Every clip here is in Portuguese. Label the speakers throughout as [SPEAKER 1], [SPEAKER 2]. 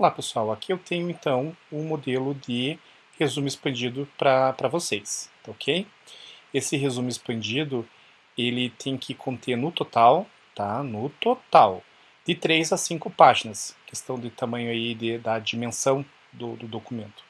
[SPEAKER 1] Olá pessoal, aqui eu tenho então um modelo de resumo expandido para vocês, tá ok? Esse resumo expandido, ele tem que conter no total, tá? No total, de 3 a 5 páginas, questão de tamanho aí de, da dimensão do, do documento,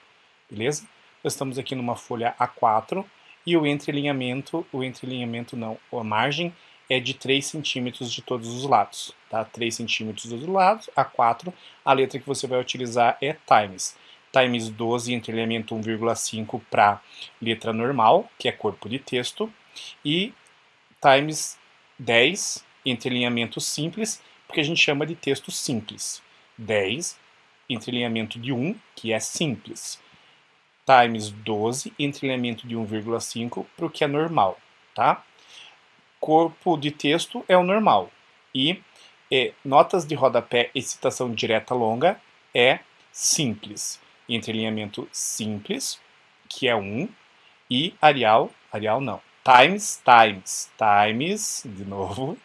[SPEAKER 1] beleza? Nós estamos aqui numa folha A4 e o entrelinhamento, o entrelinhamento não, a margem é de 3 centímetros de todos os lados, tá? 3 centímetros dos lados, A4, a letra que você vai utilizar é times. Times 12, entrelinhamento 1,5 para letra normal, que é corpo de texto, e times 10, entrelinhamento simples, porque a gente chama de texto simples. 10, entrelinhamento de 1, que é simples. Times 12, entrelinhamento de 1,5 para o que é normal, tá? Corpo de texto é o normal. E é, notas de rodapé e citação direta longa é simples. Entrelinhamento simples, que é 1, e Arial, Arial não, times, times, times, de novo,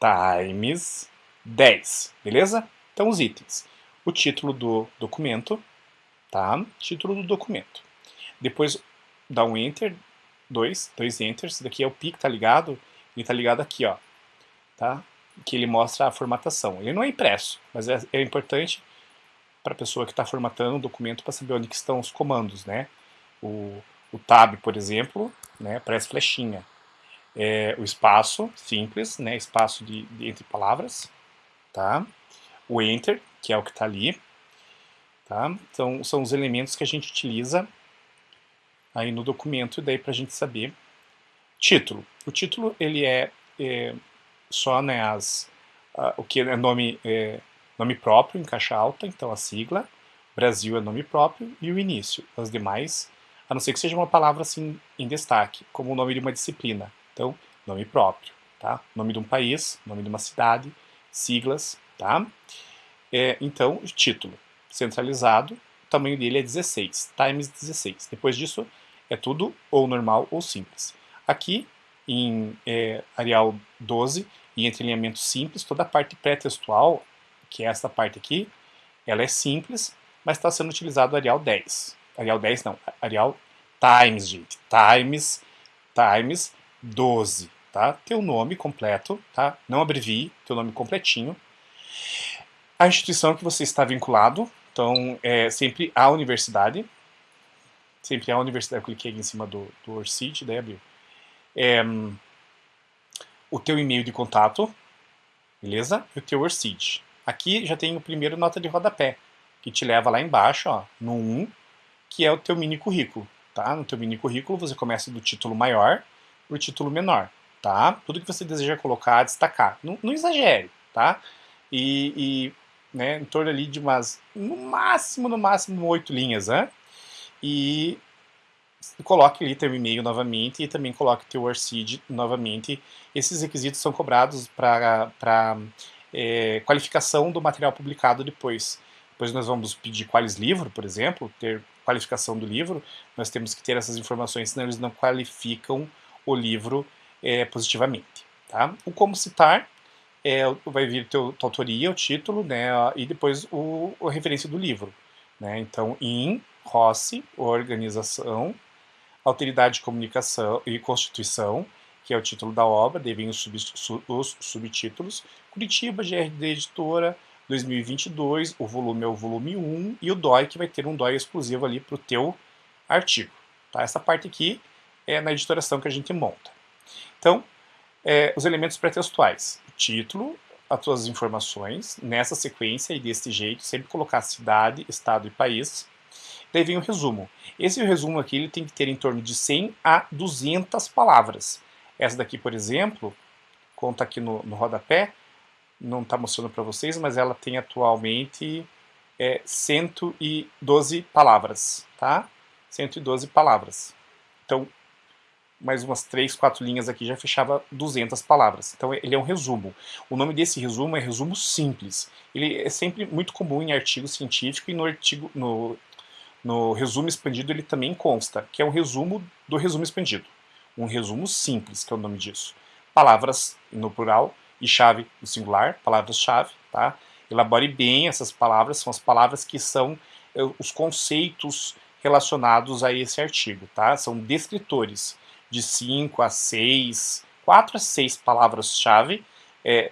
[SPEAKER 1] times 10, beleza? Então os itens. O título do documento, tá? Título do documento. Depois dá um Enter, dois, dois enters, esse daqui é o pi que tá ligado, ele tá ligado aqui, ó, tá? Que ele mostra a formatação. Ele não é impresso, mas é, é importante para a pessoa que está formatando o documento para saber onde estão os comandos, né? O, o tab, por exemplo, né, parece flechinha. É, o espaço, simples, né, espaço de, de, entre palavras, tá? O enter, que é o que está ali, tá? Então, são os elementos que a gente utiliza aí no documento, daí para a gente saber. Título. O título ele é, é só né, as, o que é nome, é, nome próprio em caixa alta, então a sigla. Brasil é nome próprio e o início. As demais, a não ser que seja uma palavra assim em destaque, como o nome de uma disciplina. Então, nome próprio, tá? Nome de um país, nome de uma cidade, siglas, tá? É, então, título centralizado, tamanho dele é 16, times 16. Depois disso, é tudo ou normal ou simples. Aqui, em é, Arial 12, e entrelinhamento simples, toda a parte pré-textual, que é essa parte aqui, ela é simples, mas está sendo utilizado Arial 10. Arial 10 não, Arial Times, gente. Times, Times 12, tá? Teu nome completo, tá? Não abrevie, teu nome completinho. A instituição que você está vinculado, então é sempre a universidade, sempre a universidade, eu cliquei aqui em cima do, do Orcid, daí abriu. É, o teu e-mail de contato, beleza? E o teu Orcid. Aqui já tem o primeiro nota de rodapé, que te leva lá embaixo, ó, no 1, que é o teu mini currículo, tá? No teu mini currículo você começa do título maior para o título menor, tá? Tudo que você deseja colocar, destacar. Não, não exagere, tá? E, e né, em torno ali de umas, no máximo, no máximo, oito linhas, né? e coloque ali teu e-mail novamente e também coloque teu ORCID novamente. Esses requisitos são cobrados para é, qualificação do material publicado depois. Depois nós vamos pedir quais livro, por exemplo, ter qualificação do livro, nós temos que ter essas informações, senão eles não qualificam o livro é, positivamente. Tá? O como citar, é, vai vir teu, tua autoria, o título, né, e depois o, a referência do livro. Né? Então, in Rossi, organização, alteridade de comunicação e constituição, que é o título da obra, devem os, sub, os subtítulos, Curitiba, GRD Editora, 2022, o volume é o volume 1, e o DOI, que vai ter um DOI exclusivo ali para o teu artigo. Tá? Essa parte aqui é na editoração que a gente monta. Então, é, os elementos pré-textuais, título, as tuas informações, nessa sequência e desse jeito, sempre colocar cidade, estado e país, Daí vem o resumo. Esse resumo aqui ele tem que ter em torno de 100 a 200 palavras. Essa daqui, por exemplo, conta aqui no, no rodapé, não está mostrando para vocês, mas ela tem atualmente é, 112 palavras, tá? 112 palavras. Então, mais umas 3, 4 linhas aqui já fechava 200 palavras. Então ele é um resumo. O nome desse resumo é resumo simples. Ele é sempre muito comum em artigo científico e no artigo, no no resumo expandido ele também consta, que é um resumo do resumo expandido. Um resumo simples, que é o nome disso. Palavras no plural e chave no singular, palavras-chave, tá? Elabore bem essas palavras, são as palavras que são eh, os conceitos relacionados a esse artigo, tá? São descritores de 5 a 6, 4 a 6 palavras-chave é,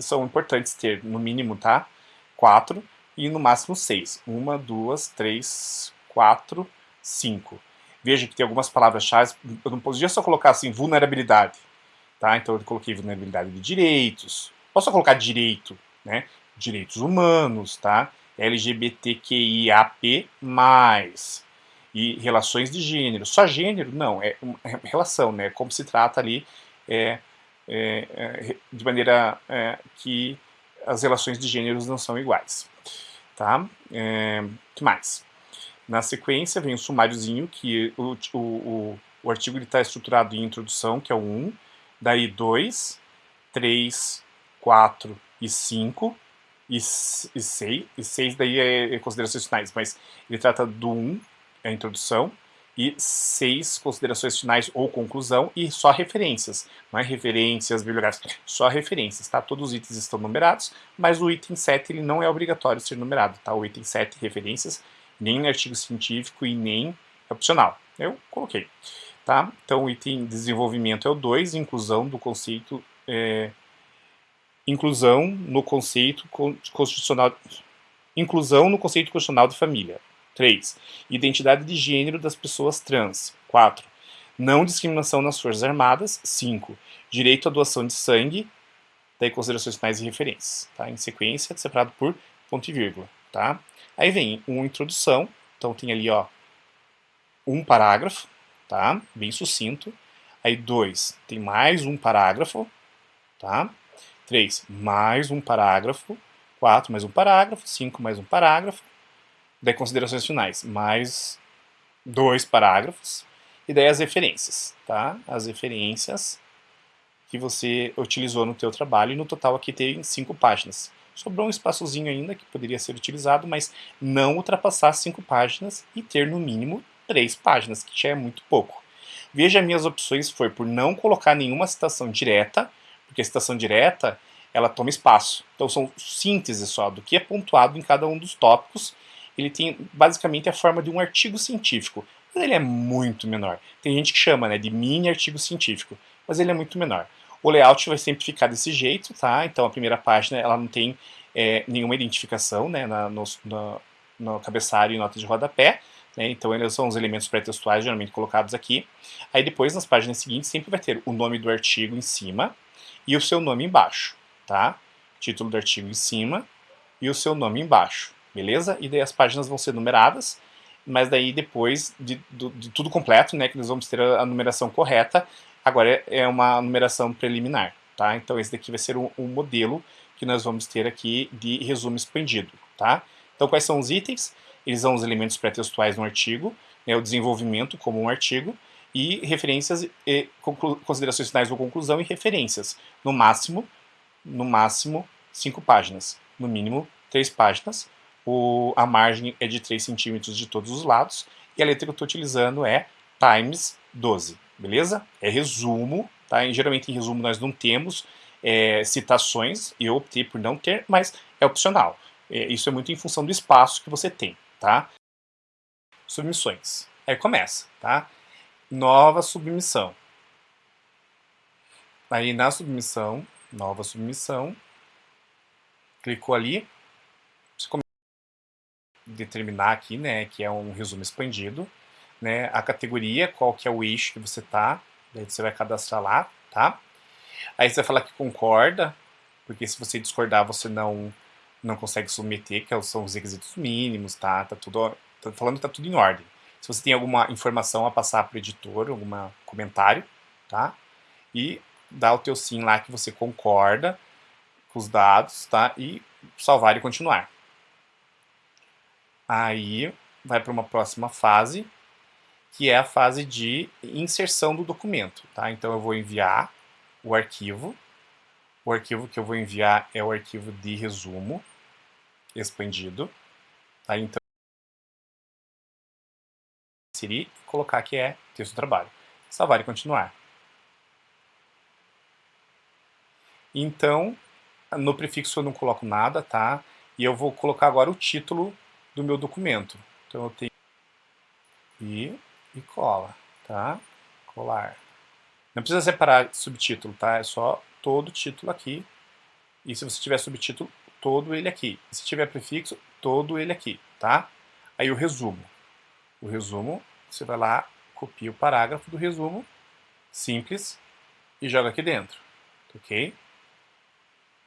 [SPEAKER 1] são importantes ter, no mínimo, tá? 4 e no máximo 6. 1, 2, 3, 4, 5. Veja que tem algumas palavras-chave, eu não podia só colocar assim, vulnerabilidade, tá? Então eu coloquei vulnerabilidade de direitos, posso colocar direito, né? Direitos humanos, tá? LGBTQIAP+, e relações de gênero. Só gênero? Não, é, é relação, né? Como se trata ali é, é, é, de maneira é, que as relações de gêneros não são iguais. Tá? É, que mais? Na sequência vem o sumáriozinho, que o, o, o, o artigo está estruturado em introdução, que é o 1, daí 2, 3, 4 e 5, e 6, e 6 daí é, é considerações finais, mas ele trata do 1, a introdução, e seis considerações finais ou conclusão e só referências, não é referências bibliográficas, só referências, tá? Todos os itens estão numerados, mas o item 7 ele não é obrigatório ser numerado, tá? O item 7, referências, nem artigo científico e nem opcional. Eu coloquei, tá? Então o item desenvolvimento é o 2, inclusão do conceito, é, inclusão no conceito constitucional, inclusão no conceito constitucional de família. 3. Identidade de gênero das pessoas trans. 4. Não discriminação nas Forças Armadas. 5. Direito à doação de sangue. Daí considerações finais e referências. Tá? Em sequência, separado por ponto e vírgula. Tá? Aí vem uma introdução. Então tem ali ó, um parágrafo, tá? bem sucinto. Aí 2, tem mais um parágrafo. Tá? 3, mais um parágrafo. 4, mais um parágrafo. 5, mais um parágrafo daí considerações finais, mais dois parágrafos, e daí as referências, tá? As referências que você utilizou no teu trabalho, e no total aqui tem cinco páginas. Sobrou um espaçozinho ainda que poderia ser utilizado, mas não ultrapassar cinco páginas e ter no mínimo três páginas, que já é muito pouco. Veja, minhas opções foi por não colocar nenhuma citação direta, porque a citação direta ela toma espaço. Então são sínteses só do que é pontuado em cada um dos tópicos ele tem basicamente a forma de um artigo científico, mas ele é muito menor. Tem gente que chama né, de mini artigo científico, mas ele é muito menor. O layout vai sempre ficar desse jeito, tá? Então a primeira página ela não tem é, nenhuma identificação né, na, no, no, no, cabeçalho e nota de rodapé, né? então eles são os elementos pré-textuais geralmente colocados aqui. Aí depois, nas páginas seguintes, sempre vai ter o nome do artigo em cima e o seu nome embaixo, tá? Título do artigo em cima e o seu nome embaixo beleza? E daí as páginas vão ser numeradas, mas daí depois de, de, de tudo completo, né, que nós vamos ter a, a numeração correta, agora é, é, uma numeração preliminar, tá? Então esse daqui vai ser um, um, modelo que nós vamos ter aqui de resumo expandido, tá? Então quais são os itens? Eles são os elementos pré-textuais no artigo, né, o desenvolvimento como um artigo, e referências, e considerações finais ou conclusão e referências. No máximo, no máximo, cinco páginas. No mínimo, três páginas o, a margem é de 3 centímetros de todos os lados, e a letra que eu estou utilizando é times 12, beleza? É resumo, tá? E, geralmente em resumo nós não temos é, citações, eu optei por não ter, mas é opcional. É, isso é muito em função do espaço que você tem, tá? Submissões. Aí começa, tá? Nova submissão. Aí na submissão, nova submissão, clicou ali, determinar aqui, né, que é um resumo expandido, né, a categoria, qual que é o eixo que você tá, daí você vai cadastrar lá, tá? Aí você vai falar que concorda, porque se você discordar você não não consegue submeter, que são os requisitos mínimos, tá? Tá tudo, tô falando que tá tudo em ordem. Se você tem alguma informação a passar para o editor, algum comentário, tá? E dá o teu sim lá que você concorda com os dados, tá? E salvar e continuar. Aí vai para uma próxima fase, que é a fase de inserção do documento. Tá? Então eu vou enviar o arquivo. O arquivo que eu vou enviar é o arquivo de resumo expandido. Tá? Então, inserir e colocar que é texto do trabalho. Salvar e continuar. Então, no prefixo eu não coloco nada, tá? E eu vou colocar agora o título do meu documento. Então eu tenho e, e cola, tá? Colar. Não precisa separar subtítulo, tá? É só todo título aqui. E se você tiver subtítulo, todo ele aqui. E se tiver prefixo, todo ele aqui, tá? Aí o resumo. O resumo, você vai lá, copia o parágrafo do resumo, simples, e joga aqui dentro, ok?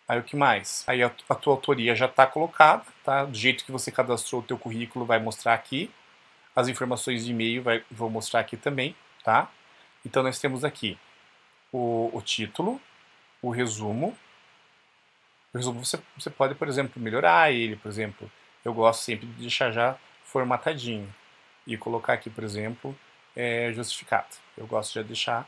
[SPEAKER 1] Aí o que mais? Aí a, a tua autoria já está colocada, tá? Do jeito que você cadastrou o teu currículo vai mostrar aqui. As informações de e-mail vai, vou mostrar aqui também, tá? Então nós temos aqui o, o título, o resumo. O resumo você, você pode, por exemplo, melhorar ele, por exemplo. Eu gosto sempre de deixar já formatadinho. E colocar aqui, por exemplo, é, justificado. Eu gosto de deixar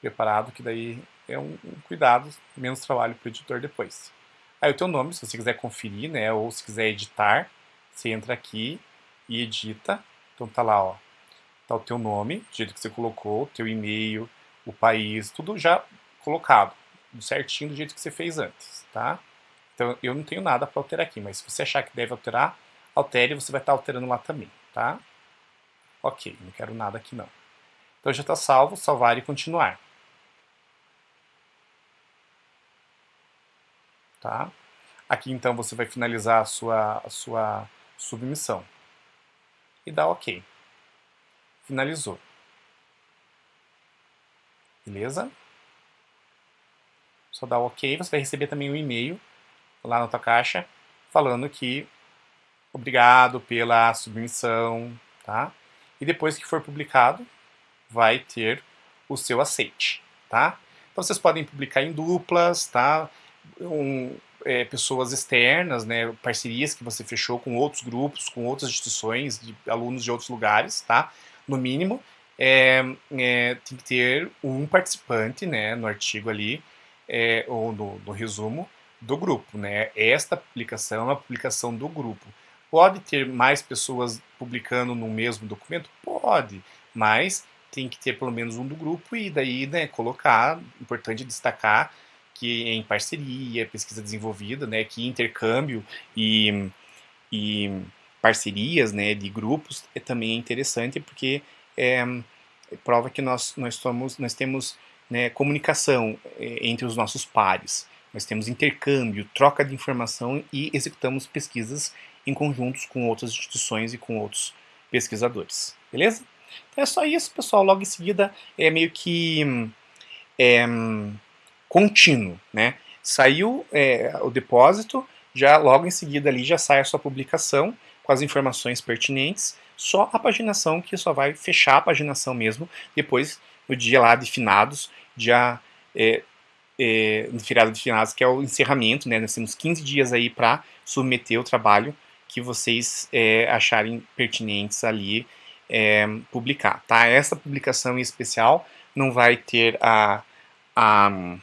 [SPEAKER 1] preparado, que daí é um, um cuidado, menos trabalho para o editor depois. Aí o teu nome, se você quiser conferir, né, ou se quiser editar, você entra aqui e edita. Então tá lá, ó, tá o teu nome, do jeito que você colocou, o teu e-mail, o país, tudo já colocado, certinho do jeito que você fez antes, tá? Então eu não tenho nada para alterar aqui, mas se você achar que deve alterar, altere, você vai estar tá alterando lá também, tá? Ok, não quero nada aqui não. Então já está salvo, salvar e continuar. Tá? Aqui então você vai finalizar a sua, a sua submissão. E dá OK. Finalizou. Beleza? Só dá OK, você vai receber também um e-mail lá na tua caixa falando que obrigado pela submissão, tá? E depois que for publicado, vai ter o seu aceite, tá? Então vocês podem publicar em duplas, tá? Um, é, pessoas externas, né, parcerias que você fechou com outros grupos, com outras instituições, de alunos de outros lugares, tá? No mínimo, é, é, tem que ter um participante, né, no artigo ali, é, ou no, no, resumo do grupo, né? Esta publicação é uma publicação do grupo. Pode ter mais pessoas publicando no mesmo documento? Pode, mas tem que ter pelo menos um do grupo e daí né, colocar, importante destacar que é em parceria, pesquisa desenvolvida, né, que intercâmbio e, e parcerias né, de grupos é também interessante porque é, prova que nós, nós, somos, nós temos né, comunicação é, entre os nossos pares, nós temos intercâmbio, troca de informação e executamos pesquisas em conjuntos com outras instituições e com outros pesquisadores, beleza? Então é só isso, pessoal. Logo em seguida é meio que é, contínuo, né? Saiu é, o depósito, já logo em seguida ali já sai a sua publicação com as informações pertinentes, só a paginação que só vai fechar a paginação mesmo depois no dia lá de finados, dia é, é, no feriado de finados, que é o encerramento, né? Nós temos 15 dias aí para submeter o trabalho que vocês é, acharem pertinentes ali é, publicar, tá? Essa publicação em especial não vai ter a, a,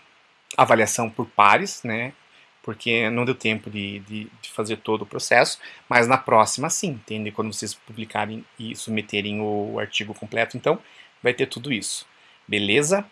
[SPEAKER 1] avaliação por pares, né? Porque não deu tempo de, de, de, fazer todo o processo, mas na próxima sim, entende? Quando vocês publicarem e submeterem o artigo completo, então vai ter tudo isso, beleza?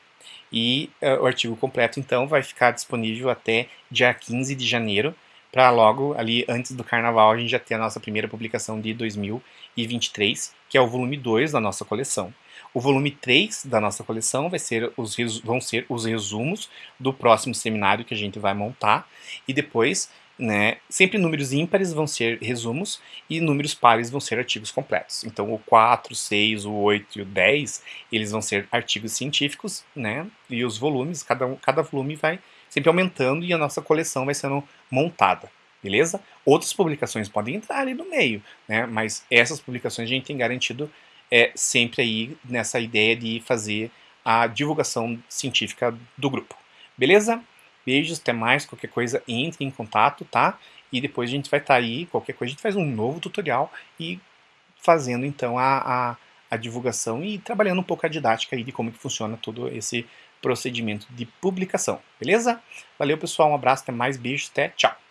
[SPEAKER 1] E uh, o artigo completo, então, vai ficar disponível até dia 15 de janeiro, para logo ali antes do carnaval a gente já ter a nossa primeira publicação de 2023, que é o volume 2 da nossa coleção. O volume 3 da nossa coleção vai ser os, vão ser os resumos do próximo seminário que a gente vai montar e depois, né, sempre números ímpares vão ser resumos e números pares vão ser artigos completos. Então o 4, 6, o 8 e o 10, eles vão ser artigos científicos, né, e os volumes, cada, cada volume vai sempre aumentando e a nossa coleção vai sendo montada, beleza? Outras publicações podem entrar ali no meio, né? Mas essas publicações a gente tem garantido é, sempre aí nessa ideia de fazer a divulgação científica do grupo, beleza? Beijos, até mais, qualquer coisa entre em contato, tá? E depois a gente vai estar tá aí, qualquer coisa a gente faz um novo tutorial e fazendo então a, a, a divulgação e trabalhando um pouco a didática aí de como que funciona todo esse procedimento de publicação, beleza? Valeu pessoal, um abraço, até mais, beijos, até, tchau!